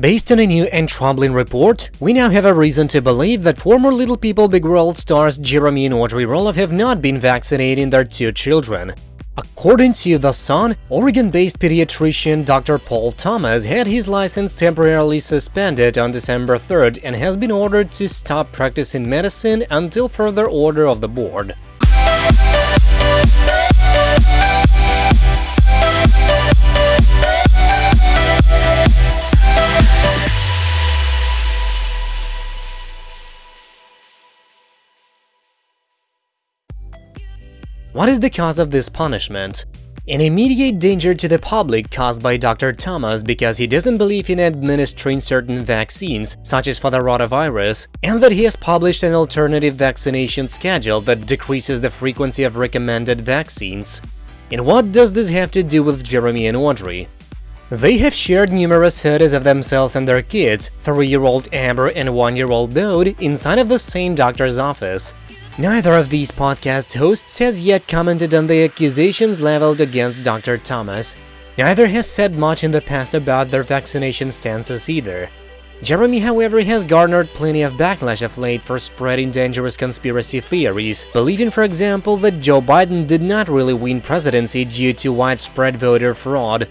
Based on a new and troubling report, we now have a reason to believe that former Little People Big World stars Jeremy and Audrey Roloff have not been vaccinating their two children. According to The Sun, Oregon-based pediatrician Dr. Paul Thomas had his license temporarily suspended on December 3rd and has been ordered to stop practicing medicine until further order of the board. What is the cause of this punishment? An immediate danger to the public caused by Dr. Thomas because he doesn't believe in administering certain vaccines, such as for the rotavirus, and that he has published an alternative vaccination schedule that decreases the frequency of recommended vaccines. And what does this have to do with Jeremy and Audrey? They have shared numerous photos of themselves and their kids, 3-year-old Ember and 1-year-old Bode, inside of the same doctor's office. Neither of these podcast hosts has yet commented on the accusations leveled against Dr. Thomas. Neither has said much in the past about their vaccination stances either. Jeremy, however, has garnered plenty of backlash of late for spreading dangerous conspiracy theories, believing, for example, that Joe Biden did not really win presidency due to widespread voter fraud.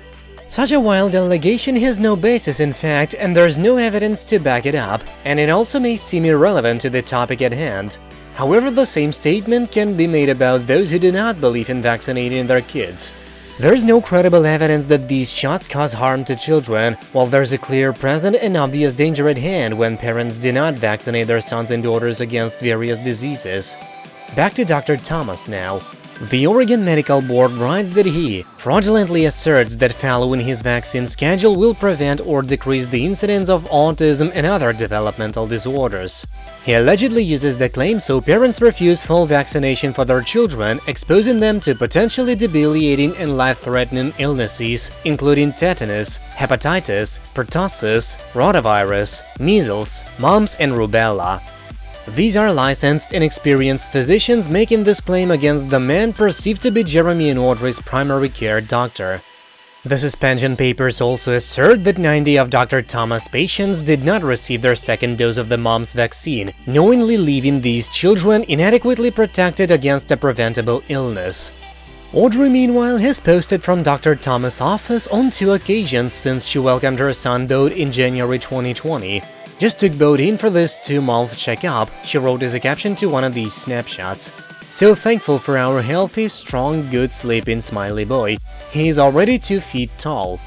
Such a wild allegation has no basis in fact, and there's no evidence to back it up, and it also may seem irrelevant to the topic at hand. However, the same statement can be made about those who do not believe in vaccinating their kids. There is no credible evidence that these shots cause harm to children, while there's a clear, present and obvious danger at hand when parents do not vaccinate their sons and daughters against various diseases. Back to Dr. Thomas now. The Oregon Medical Board writes that he fraudulently asserts that following his vaccine schedule will prevent or decrease the incidence of autism and other developmental disorders. He allegedly uses the claim so parents refuse full vaccination for their children, exposing them to potentially debilitating and life-threatening illnesses, including tetanus, hepatitis, pertussis, rotavirus, measles, mumps and rubella. These are licensed and experienced physicians making this claim against the man perceived to be Jeremy and Audrey's primary care doctor. The suspension papers also assert that 90 of Dr. Thomas' patients did not receive their second dose of the mom's vaccine, knowingly leaving these children inadequately protected against a preventable illness. Audrey, meanwhile, has posted from Dr. Thomas' office on two occasions since she welcomed her son Bode in January 2020, just took Bode in for this two-month checkup, she wrote as a caption to one of these snapshots. So thankful for our healthy, strong, good sleeping smiley boy. He is already 2 feet tall.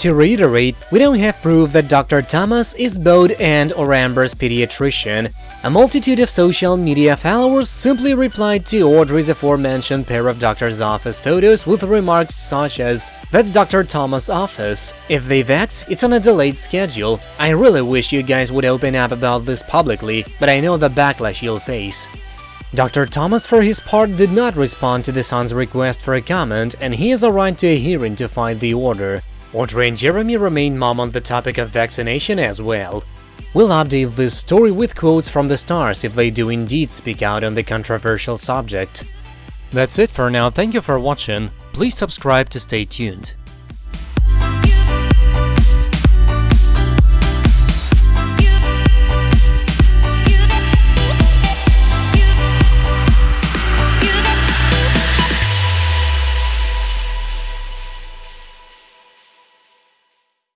To reiterate, we don't have proof that Dr. Thomas is Bode and or Ember's pediatrician. A multitude of social media followers simply replied to Audrey's aforementioned pair of doctor's office photos with remarks such as, That's Dr. Thomas' office. If they vax, it's on a delayed schedule. I really wish you guys would open up about this publicly, but I know the backlash you'll face. Dr. Thomas, for his part, did not respond to the Sun's request for a comment, and he has a right to a hearing to fight the order. Audrey and Jeremy remain mum on the topic of vaccination as well. We'll update this story with quotes from the stars if they do indeed speak out on the controversial subject. That's it for now, thank you for watching, please subscribe to stay tuned.